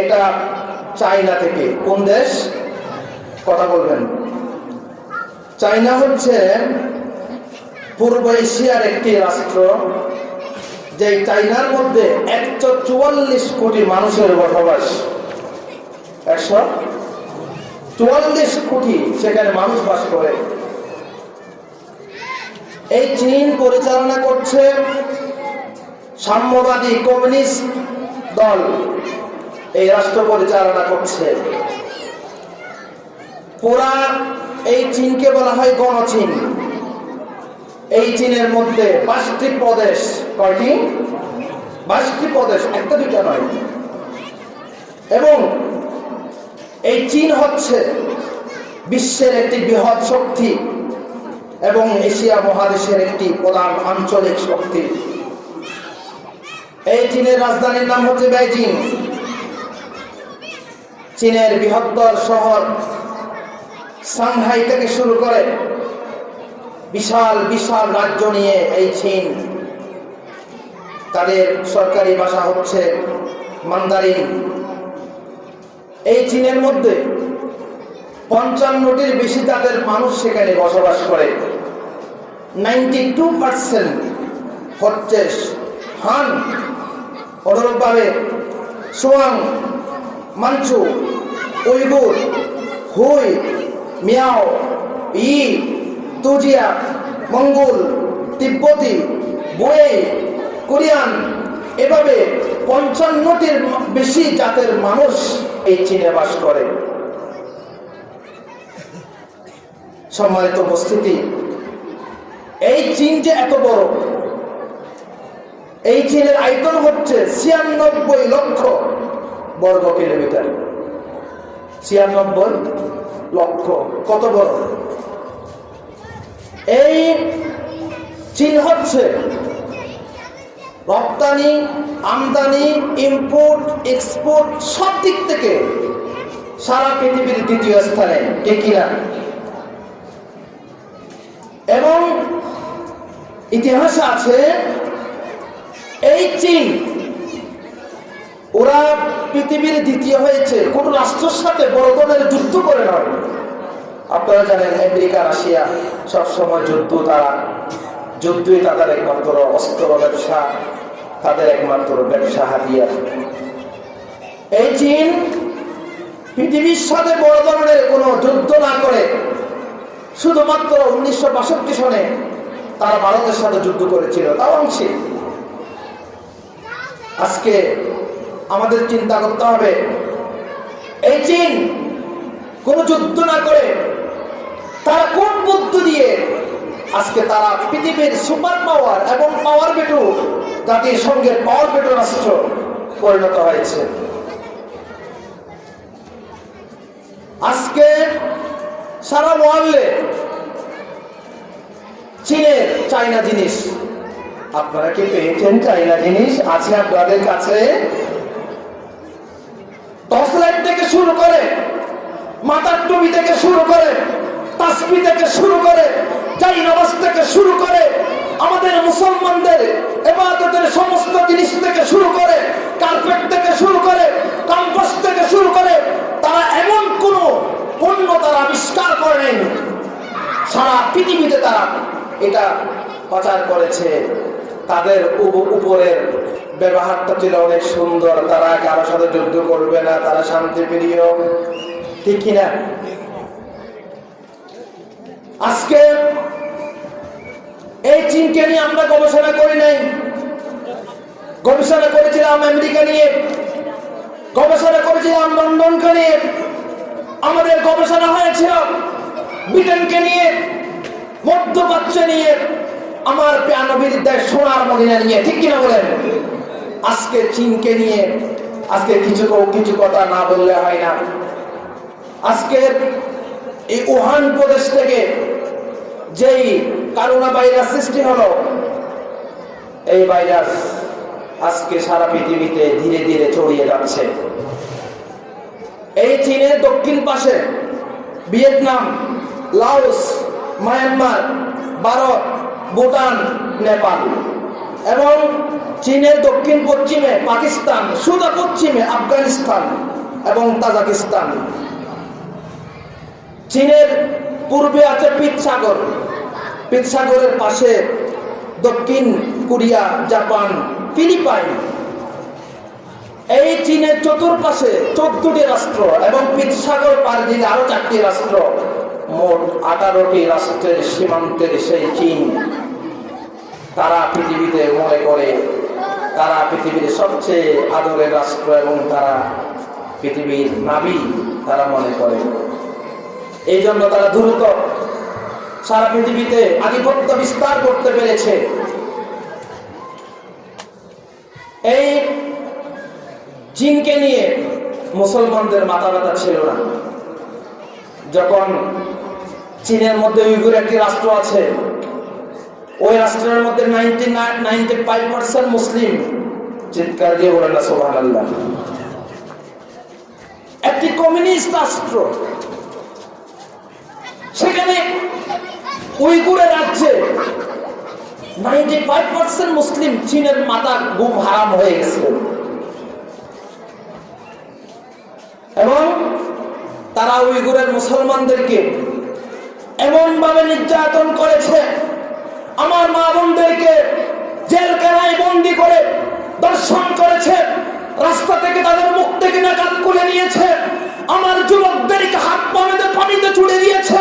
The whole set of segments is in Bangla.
এটা চায়না থেকে। কোন দেশ? কথা বলবেন। চায়না হচ্ছে পূর্ব এশিয়ার একটি রাষ্ট্র যে চাইনার মধ্যে একশো চুয়াল্লিশ কোটি মানুষের বসবাস। একশো চুয়াল্লিশ কোটি সেখানে মানুষ বাস করে। এই চীন পরিচালনা করছে সাম্যবাদী কমিউনিস্ট দল। এই রাষ্ট্র পরিচালনা করছে। পুরা এই চীনকে বলা হয় গণচীন। এই চীনের মধ্যে পাঁচটি প্রদেশ কয়টি? বাইশটি প্রদেশ, একটা দুটা নয়। এবং এই চীন হচ্ছে বিশ্বের একটি বৃহৎ শক্তি এবং এশিয়া মহাদেশের একটি প্রধান আঞ্চলিক শক্তি। এই চীনের রাজধানীর নাম হচ্ছে বেইজিং। চীনের বৃহত্তর শহর সাংহাই থেকে শুরু করে বিশাল বিশাল রাজ্য নিয়ে এই চীন। তাদের সরকারি ভাষা হচ্ছে মান্দারিন। এই চীনের মধ্যে পঞ্চান্নটির বেশি তাদের মানুষ সেখানে বসবাস করে। নাইনটি টু পার্সেন্ট হচ্ছে হান, অনুরূপভাবে সোয়াং, মাঞ্চু উইগুর হুই, মিয়াও, ই, তুজিয়া, মঙ্গল, তিব্বতি বয়ে কোরিয়ান, এভাবে পঞ্চান্নটির বেশি জাতের মানুষ এই চীনে বাস করে। সম্মানিত উপস্থিতি, এই চীন যে এত বড়, এই চীনের আয়তন হচ্ছে ছিয়ানব্বই লক্ষ বর্গ কিলোমিটার। ছিয়ানব্বই লক্ষ। কত বড়? এই চীন হচ্ছে রপ্তানি, আমদানি ইম্পোর্ট এক্সপোর্ট সব দিক থেকে সারা পৃথিবীর দ্বিতীয় স্থানে। ঠিক কিনা? এবং ইতিহাসে আছে এই চীন। ওরা পৃথিবীর দ্বিতীয় হয়েছে। কোন রাষ্ট্রের সাথে বড় ধরনের যুদ্ধ করে নয় আপনারা জানেন, আমেরিকা, রাশিয়া সবসময় যুদ্ধ তারা, যুদ্ধই তাদের একমাত্র অস্ত্র ব্যবসা, তাদের একমাত্র ব্যবসা হাতিয়ার। এই চীন পৃথিবীর সাথে বড় ধরনের কোনো যুদ্ধ না করে, শুধুমাত্র উনিশশো বাষট্টি সনে তারা ভারতের সাথে যুদ্ধ করেছিল। তাও অংশে। আজকে আমাদের চিন্তা করতে হবে। এই চীন কোন যুদ্ধ না করে তারা কোন বুদ্ধি দিয়ে আজকে তারা পৃথিবীর সুপার পাওয়ার এবং পাওয়ার বেটু জাতির সঙ্গে পাওয়ার বেটু রাষ্ট্র পরিণত হয়েছে। আজকে সারা ওয়ার্ল্ডে চীনের চাইনা জিনিস। আপনারা কি পেয়েছেন চাইনা জিনিস? আছে আপনাদের কাছে? টর্চ লাইট থেকে শুরু করে, মাথার টুপি থেকে শুরু করে, তাসবি থেকে শুরু করে চাই নামাজ থেকে শুরু করে, আমাদের মুসলমানদের এবাদতের সমস্ত জিনিস থেকে শুরু করে কার্পেট থেকে শুরু করে কাম্পাস থেকে শুরু করে, তারা এমন কোন পণ্য তারা আবিষ্কার করেন সারা পৃথিবীতে তারা এটা প্রচার করেছে। তাদের উপ- উপরের ব্যবহারটা ছিল অনেক সুন্দর। তারা কারোর সাথে যুদ্ধ করবে না, তারা শান্তি প্রিয়। ঠিক কিনা? আজকে এই চীনকে নিয়ে আমরা গবেষণা করি নাই। গবেষণা করেছিলাম আমেরিকা নিয়ে। গবেষণা করেছিলাম লন্ডনকে নিয়ে। আমাদের গবেষণা হয়েছিল ব্রিটেনকে নিয়ে, মধ্যপ্রাচ্য নিয়ে, আমার প্রাণবীর দেশ সোনার মদিনা নিয়ে। ঠিক কিনা বলেন? আজকে চীনকে নিয়ে আজকে কিছু কিছু কথা না বললে হয় না। আজকের এই উহান প্রদেশ থেকে যেই করোনা ভাইরাস সৃষ্টি হলো, এই ভাইরাস আজকে সারা পৃথিবীতে ধীরে ধীরে ছড়িয়ে যাচ্ছে। এই চীনের দক্ষিণ পাশে Vietnam, Laos, Myanmar, Bharat, Bhutan, Nepal. এবং চীনের দক্ষিণ, পশ্চিমে পাকিস্তান সুদা পশ্চিমে আফগানিস্তান এবং তাজাকিস্তান। চীনের পূর্বে আছে পিৎসাগর। পিৎসাগরের পাশে দক্ষিণ কোরিয়া, জাপান, ফিলিপাইন। এই চীনের চতুর্পাশে চোদ্দটি রাষ্ট্র এবং পিৎসাগর পার দিকে আরও চারটি রাষ্ট্র। মোট আঠারোটি রাষ্ট্রের সীমান্তের সেই চীন। তারা পৃথিবীতে মনে করে, তারা পৃথিবীর সবচেয়ে আদরের রাষ্ট্র এবং তারা পৃথিবীর নাবি, তারা মনে করে। এই জন্য তারা দ্রুত সারা পৃথিবীতে আধিপত্য বিস্তার করতে পেরেছে। এই চীনকে নিয়ে মুসলমানদের মাথা ব্যথা ছিল না। যখন চীনের মধ্যে উইগুর একটি রাষ্ট্র আছে ওই রাষ্ট্রের মধ্যে মুসলিম। চিৎকার দিয়ে বলেন সোহান আল্লাহ একটি কমিউনিস্ট রাষ্ট্র, সেখানে উইগুরের রাজ্যে নাইনটি ফাইভ পার্সেন্ট মুসলিম চীনের মাথা গুম হারাম হয়ে গেছে। এবং তারা উইগুরের মুসলমানদেরকে এমন ভাবে নির্যাতন করেছে আমার মা বোনদেরকে জেল জেলখানায় বন্দি করে দর্শন করেছে, রাস্তা থেকে তাদের মুখ থেকে নাকাত করে নিয়েছে, আমার যুবকদেরকে হাত পানিতে পানিতে ছুড়ে দিয়েছে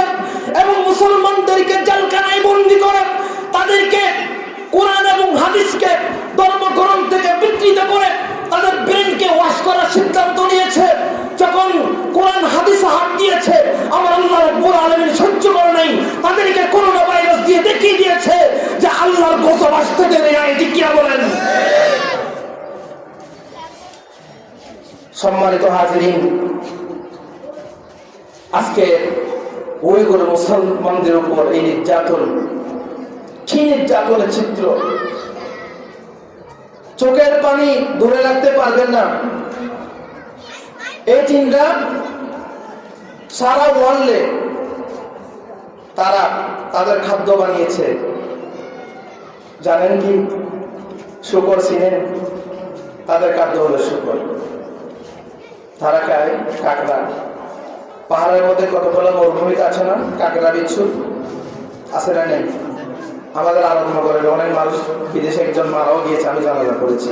এবং মুসলমানদেরকে জেলখানায় বন্দি করে তাদেরকে কোরআন এবং হাদিসকে আজকে ওই করে মুসলমানদের উপর এই নির্যাতন, কি নির্যাতনের চিত্র? চোখের পানি ধরে রাখতে পারবেন না। এই চিন্তা সারা ওয়ার্ল্ডে তারা তাদের খাদ্য বানিয়েছে। জানেন কি? শুকর চিনেন তাদের খাদ্য হলো শুকর। তারা খায় কাঁকড়া। পাহাড়ের মধ্যে কতগুলো মরুভূমিতে আছে না? কাঁকড়া বিচ্ছু আছে না নেই? আমাদের করে অনেক মানুষ বিদেশে একজন মারাও গিয়েছে, আমি জানাজা করেছি।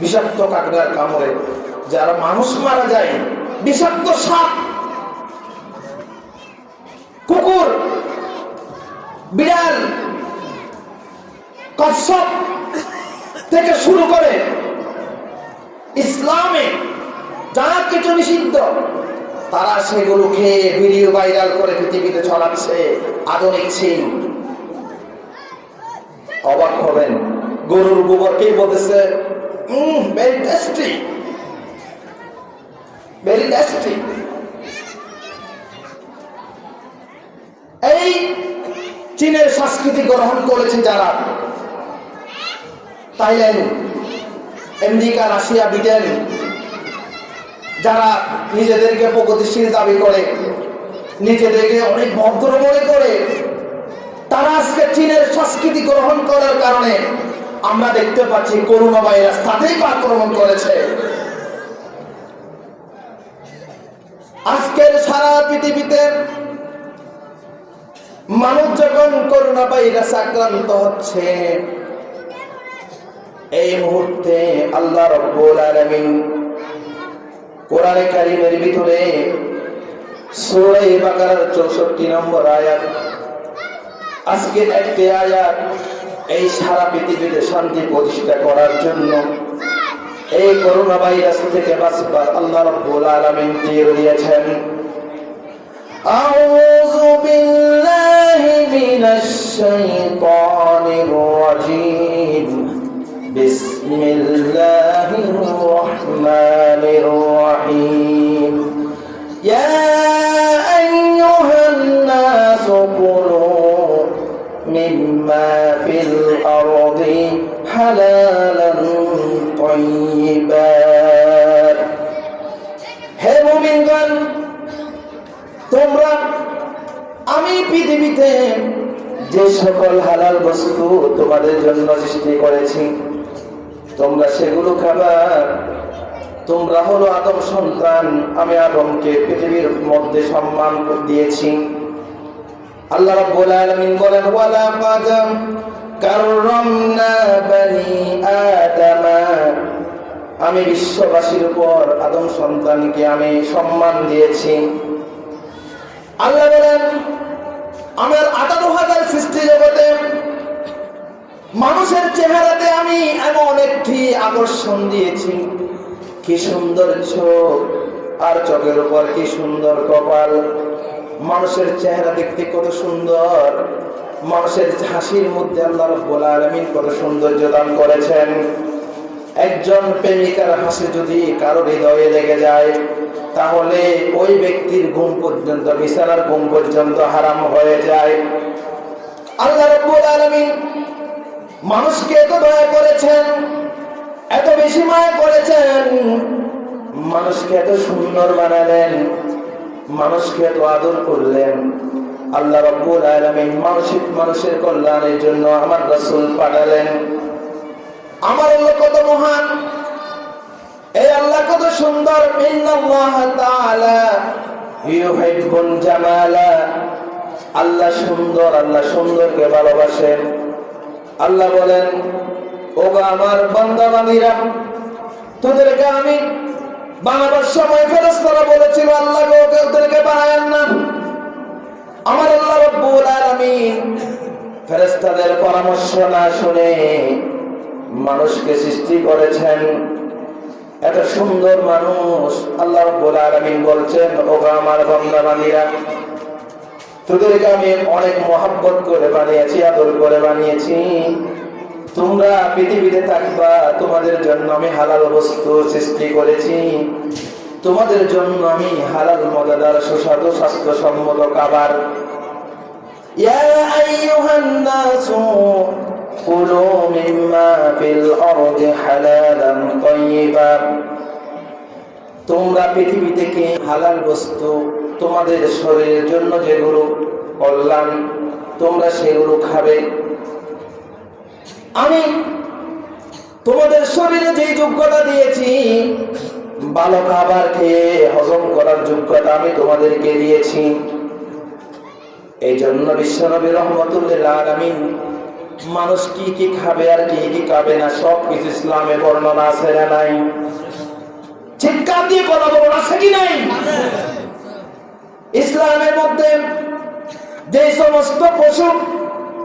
বিষাক্ত কাকড়ার কামড়ে যারা মানুষ মারা যায়, বিষাক্ত সাপ, কুকুর, বিড়াল, কচ্ছপ থেকে শুরু করে ইসলামে যা কিছু নিষিদ্ধ, তারা সেগুলো খেয়ে ভিডিও ভাইরাল করে পৃথিবীতে ছড়াচ্ছে। আধুনিক সিং অবাক হবেন। গরুর গোবরকেই বলতেছে? ভেরি এই চীনের সংস্কৃতি গ্রহণ করেছে যারা, থাইল্যান্ড, আমেরিকা, রাশিয়া, ব্রিটেন যারা নিজেদেরকে প্রগতিশীল দাবি করে, নিজেদেরকে অনেক ভদ্র মনে করে, তারা আজকে চীনের সংস্কৃতি গ্রহণ করার কারণে আমরা দেখতে পাচ্ছি করোনা ভাইরাস তাতেই আক্রমণ করেছে। আজকের সারা পৃথিবীতে মানুষ যখন করোনা ভাইরাস আক্রান্ত হচ্ছে, এই মুহূর্তে আল্লাহ রব্বুল আলামিন কোরআনে কারিমের ভিতরে চৌষট্টি নম্বর আয়াত। আজকের একটি আয়াত এই সারা পৃথিবীতে শান্তি প্রতিষ্ঠা করার জন্য। এই করোনা ভাইরাস থেকে বাঁচবার আল্লাহ রব্বুল আলামিন দিয়ে দিয়েছেন। আউযু বিল্লাহি মিনাশ শাইতানির রাজীম। بسم الله الرحمن الرحيم يا أيها الناس كلوا مما في الأرض حلالا طيبا হে মুমিনগণ তোমরা আমি পৃথিবীতে যে সকল হালাল বস্তু তোমাদের জন্য সৃষ্টি করেছি তোমরা সেগুলো খাবার। তোমরা হলো আদম সন্তান, আমি আদমকে পৃথিবীর মধ্যে সম্মান দিয়েছি। আল্লাহ রাব্বুল আলামিন বলেন ওয়ালা কাদ কাররামনা বানি আদামা। আমি বিশ্ববাসীর উপর আদম সন্তানকে আমি সম্মান দিয়েছি। আল্লাহ বলেন, আমার আঠারো হাজার সৃষ্টি জগতে মানুষের চেহারাতে আমি এমন একটি আকর্ষণ দিয়েছি। কি সুন্দর চোখ, আর চোখের উপর কি সুন্দর কপাল। মানুষের চেহারা দেখতে কত সুন্দর। মানুষের হাসির মধ্যে আল্লাহ রব্বুল আলামিন কত সৌন্দর্য দান করেছেন। একজন প্রেমিকার হাসি যদি কারও হৃদয়ে লেগে যায়, তাহলে ওই ব্যক্তির ঘুম পর্যন্ত, বিছানার ঘুম পর্যন্ত হারাম হয়ে যায়। আল্লাহ রব্বুল আলামিন মানুষকে এত দয়া করেছেন, এত বেশি মায়া করেছেন, মানুষকে এত সুন্দর বানালেন, মানুষকে এত আদর করলেন। আল্লাহ রব্বুল আলামিন মানসিক মানুষের কল্যাণের জন্য আমার রাসূল পাঠালেন। আমার আল্লাহ কত মহান, এই আল্লাহ কত সুন্দর। আল্লাহ সুন্দর, আল্লাহ সুন্দরকে ভালোবাসেন। আল্লাহ বলেন, ওগো আমার বান্দা বান্দীরা তোদেরকে আমি বানাবার সময় ফেরেশতারা বলেছিল, আল্লাহ গো, ওকে ওদেরকে বানায়েন না। আমার আল্লাহ রব্বুল আলামিন ফেরেশতাদের পরামর্শ না শুনে মানুষকে সৃষ্টি করেছেন। এত সুন্দর মানুষ, আল্লাহ রব্বুল আলামিন বলছেন, ওগো আমার বান্দা বান্দীরা তোদেরকে আমি অনেক মহাব্বত করে বানিয়েছি, আদর করে বানিয়েছি। তোমরা পৃথিবীতে থাকবা, তোমাদের জন্য আমি হালাল বস্তু সৃষ্টি করেছি। তোমাদের জন্য আমি হালাল, মজাদার, সুস্বাদু খাবার। মিম্মা ফিল আরদি তোমরা পৃথিবী থেকে হালাল বস্তু তোমাদের শরীরের জন্য যেগুলো কল্যাণ, তোমরা সেগুলো খাবে। আমি তোমাদের শরীরে যেই যোগ্যতা দিয়েছি, ভালো খাবার খেয়ে হজম করার যোগ্যতা আমি তোমাদেরকে দিয়েছি। এই জন্য বিশ্বনবী রহমতুল্লাহ আলামিন মানুষ কি কি খাবে আর কি কি খাবে না সব কিছু ইসলামে বর্ণনা আছে না নাই। চিৎকার দিয়ে কথা ইসলামের মধ্যে যে সমস্ত পশু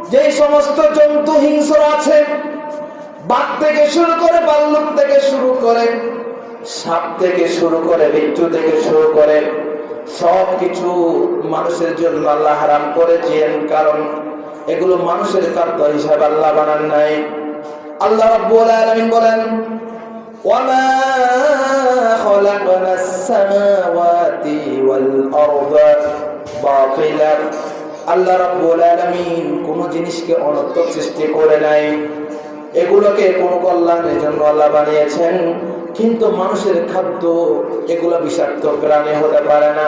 যে সমস্ত জন্তু, হিংস্র আছে, বাঘ থেকে শুরু করে বাল্লুক থেকে শুরু করে সাপ থেকে শুরু করে মৃত্যু থেকে শুরু করে সব কিছু মানুষের জন্য আল্লাহ হারাম করেছেন কারণ এগুলো মানুষের খাদ্য হিসাবে আল্লাহ বানান নাই। আল্লাহ বলেন وما خلقنا السماوات والأرض باطلا আল্লাহ রাব্বুল আলামিন কোন জিনিসকে অনর্থক সৃষ্টি করে নাই এগুলোকে কোন কল্যাণের জন্য আল্লাহ বানিয়েছেন কিন্তু মানুষের খাদ্য এগুলো বিষাক্ত প্রাণী হতে পারে না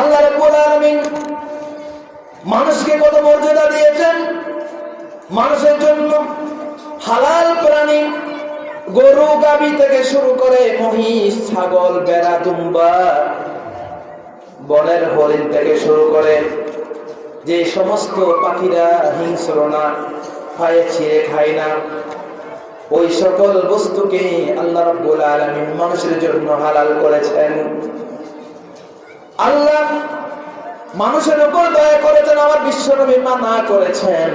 আল্লাহ রাব্বুল আলামিন মানুষকে কত মর্যাদা দিয়েছেন মানুষের জন্য হালাল প্রাণী গরু গাবি থেকে শুরু করে মহিষ, ছাগল, বেড়া, দুম্বা, বনের হরিণ থেকে শুরু করে যে সমস্ত পাখিরা হিংস্র না, খায়, ছিঁড়ে খায় না, ওই সকল বস্তুকে আল্লাহ রাব্বুল আলামিন মানুষের জন্য হালাল করেছেন। আল্লাহ মানুষের উপর দয়া করেছেন, আমার বিশ্বনবী মানা করেছেন।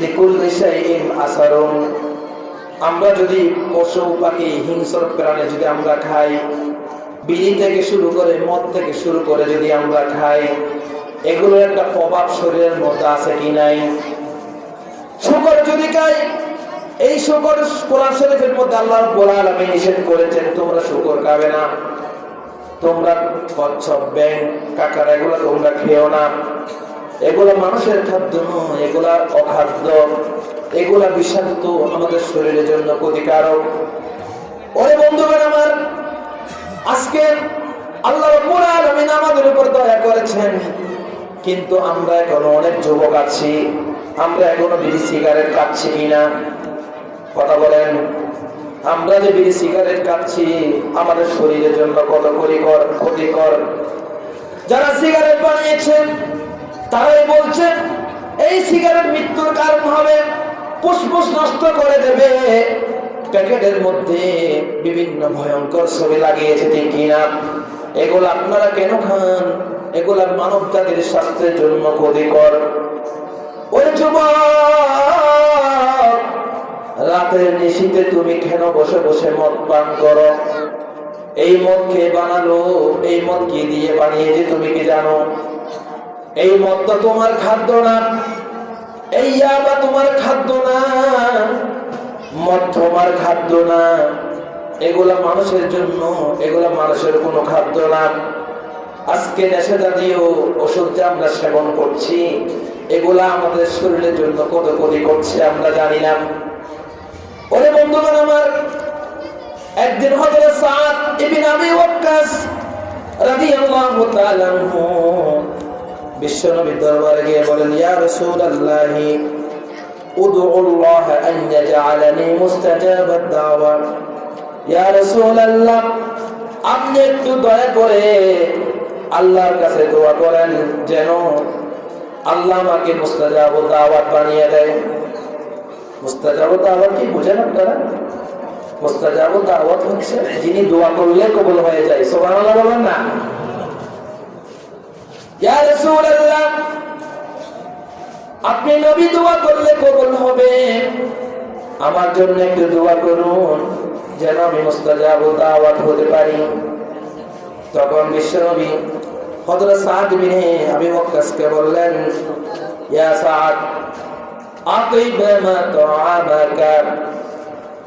লিকুল শাইইন আসারুন। আমরা যদি পশু পাখি, হিংস্র প্রাণী যদি আমরা খাই, বিড়ি থেকে শুরু করে মদ থেকে শুরু করে যদি আমরা খাই, এগুলোর একটা প্রভাব শরীরের মধ্যে আছে কি নাই? শুকর যদি খাই, এই শুকর কোরআন শরীফের মধ্যে আল্লাহ রাব্বুল আলামিন নিষেধ করেছেন, তোমরা শুকর খাবে না। তোমরা কচ্ছপ ব্যাংক কাকার এগুলো তোমরা খেও না। এগুলো মানুষের খাদ্য নয়, এগুলা অখাদ্য। এগুলা বিষাক্ত আমাদের শরীরের জন্য ক্ষতিকারক। ওরে বন্ধুগণ আমার, আজকে আল্লাহ আমাদের উপর দয়া করেছেন। কিন্তু আমরা এখনও অনেক যুবক আছি, আমরা এখনও বিড়ি সিগারেট খাচ্ছি কিনা? কথা বলেন, আমরা যে বিড়ি সিগারেট খাচ্ছি, আমাদের শরীরের জন্য কত ক্ষতিকর ক্ষতিকর। যারা সিগারেট বানিয়েছেন তারাই বলছেন এই সিগারেট মৃত্যুর কারণ হবে, ফুসফুস নষ্ট করে দেবে। প্যাকেটের মধ্যে বিভিন্ন ভয়ঙ্কর ছবি লাগিয়েছে, ঠিক কিনা? এগুলো আপনারা কেন খান? এগুলা মানব জাতির স্বাস্থ্যের জন্য ক্ষতিকর। ওই যুবক, রাতের নিশীতে তুমি কেন বসে বসে মদ পান করো? এই মদ কে বানালো? এই মদ কি দিয়ে বানিয়েছে তুমি কি জানো? এই মদ তো তোমার খাদ্য না। এই ইয়াবা তোমার খাদ্য না। মদ তোমার খাদ্য না। এগুলা মানুষের জন্য, এগুলা মানুষের কোনো খাদ্য না। আজকে নেশা জাতীয় ওষুধ যে আমরা সেবন করছি, এগুলা আমাদের শরীরের জন্য কত ক্ষতি করছে, আমরা জানি না। ওরে বন্ধুগণ আমার, একদিন হযরত সাদ ইবনে আবি ওয়াক্কাস রাদিয়াল্লাহু তাআলা আনহু বিশ্বনবীর দরবারে গিয়ে বলেন, ইয়া রাসূলুল্লাহ উদউ আল্লাহ আন ইয়াজআলানি মুস্তাজাবাদ দাওয়া। ইয়া রাসূলুল্লাহ, আপনি একটু দয়া করে আল্লাহর কাছে দোয়া করেন, যেন আল্লাহ আমাকে মুস্তাজাব দাওয়াত বানিয়ে দেয়। মুস্তাজাব দাওয়াত কি বুঝেন আপনারা? মুস্তাজাব দাওয়াত হচ্ছে যিনি দোয়া করলে কবুল হয়ে যায়। সুবহানাল্লাহ বলেন না। আপনি নবী দোয়া করলে কবুল হবে। আমার জন্য একটু দোয়া করুন, যেন আমি মুস্তাজাব দাওয়াত হতে পারি। তখন মা তুআমাকা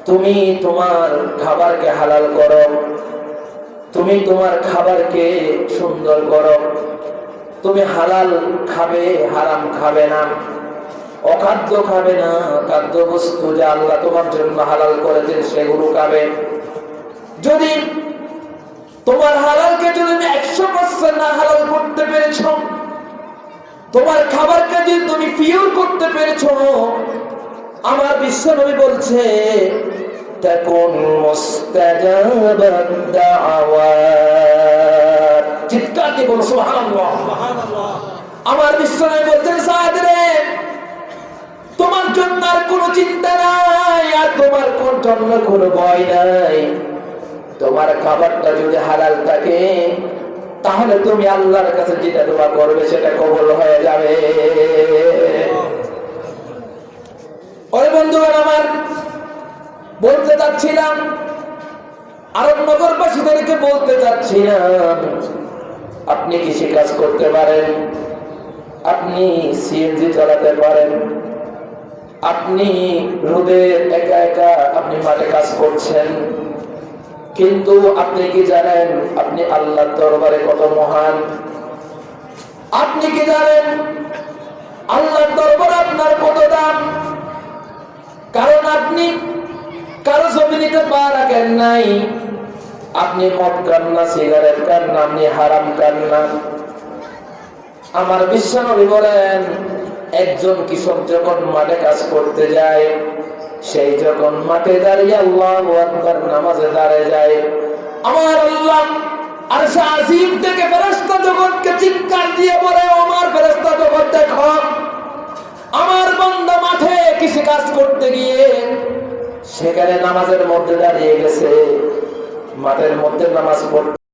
তুমি তোমার খাবারকে হালাল করো, তুমি তোমার খাবারকে সুন্দর করো। তুমি হালাল খাবে, হারাম খাবে না। অখাদ্য খাবে না, খাদ্য বস্তু যে আল্লাহ তোমার জন্য হালাল করেছেন, সেগুলো খাবে। যদি তোমার হালালকে যদি তুমি একশো পার্সেন্ট না হালাল করতে পেরেছ, তোমার খাবারকে যদি তুমি পিওর করতে পেরেছ, আমার বিশ্বনবী বলছে তখন মুস্তাজাবাদ দাওয়াত। দিয়ে বলো আমার বিশ্বনবী বলছেন সাদ তোমার জন্য আর কোনো চিন্তা নাই, আর তোমার কোন জন্য কোনো ভয় নাই। তোমার খাবারটা যদি হালাল থাকে, তাহলে তুমি আল্লাহর কাছে যেটা দোয়া করবে, সেটা কবল হয়ে যাবে। ওরে বন্ধুগণ, আমার বলতে চাচ্ছিলাম, আরব নগরবাসীদেরকে বলতে চাচ্ছিলাম আপনি কৃষি কাজ করতে পারেন, আপনি সিএনজি চালাতে পারেন, আপনি রোদে একা একা আপনি মাঠে কাজ করছেন, কিন্তু আপনি কি জানেন, আপনি আল্লাহর দরবারে কত মহান? আপনি কি জানেন, আল্লাহর দরবারে আপনার কত দাম? কারণ আপনি কারও জমি নিতে পা রাখেন নাই। আপনি মদ খান না, সিগারেট খান না, আপনি হারাম খান না। আমার বিশ্বনবী বলেন, একজন কৃষক যখন মাঠে কাজ করতে যায়, সেই যখন মাঠে দাঁড়িয়ে আল্লাহ আকবার নামাজে দাঁড়িয়ে যায়, আমার আল্লাহ আর আজিম থেকে ফেরেশতা জগৎকে চিৎকার দিয়ে বলে আমার ফেরেশতা জগৎ দেখ। আমার বন্ধ মাঠে কৃষি কাজ করতে গিয়ে সেখানে নামাজের মধ্যে দাঁড়িয়ে গেছে। মাঠের মধ্যে নামাজ পড়তে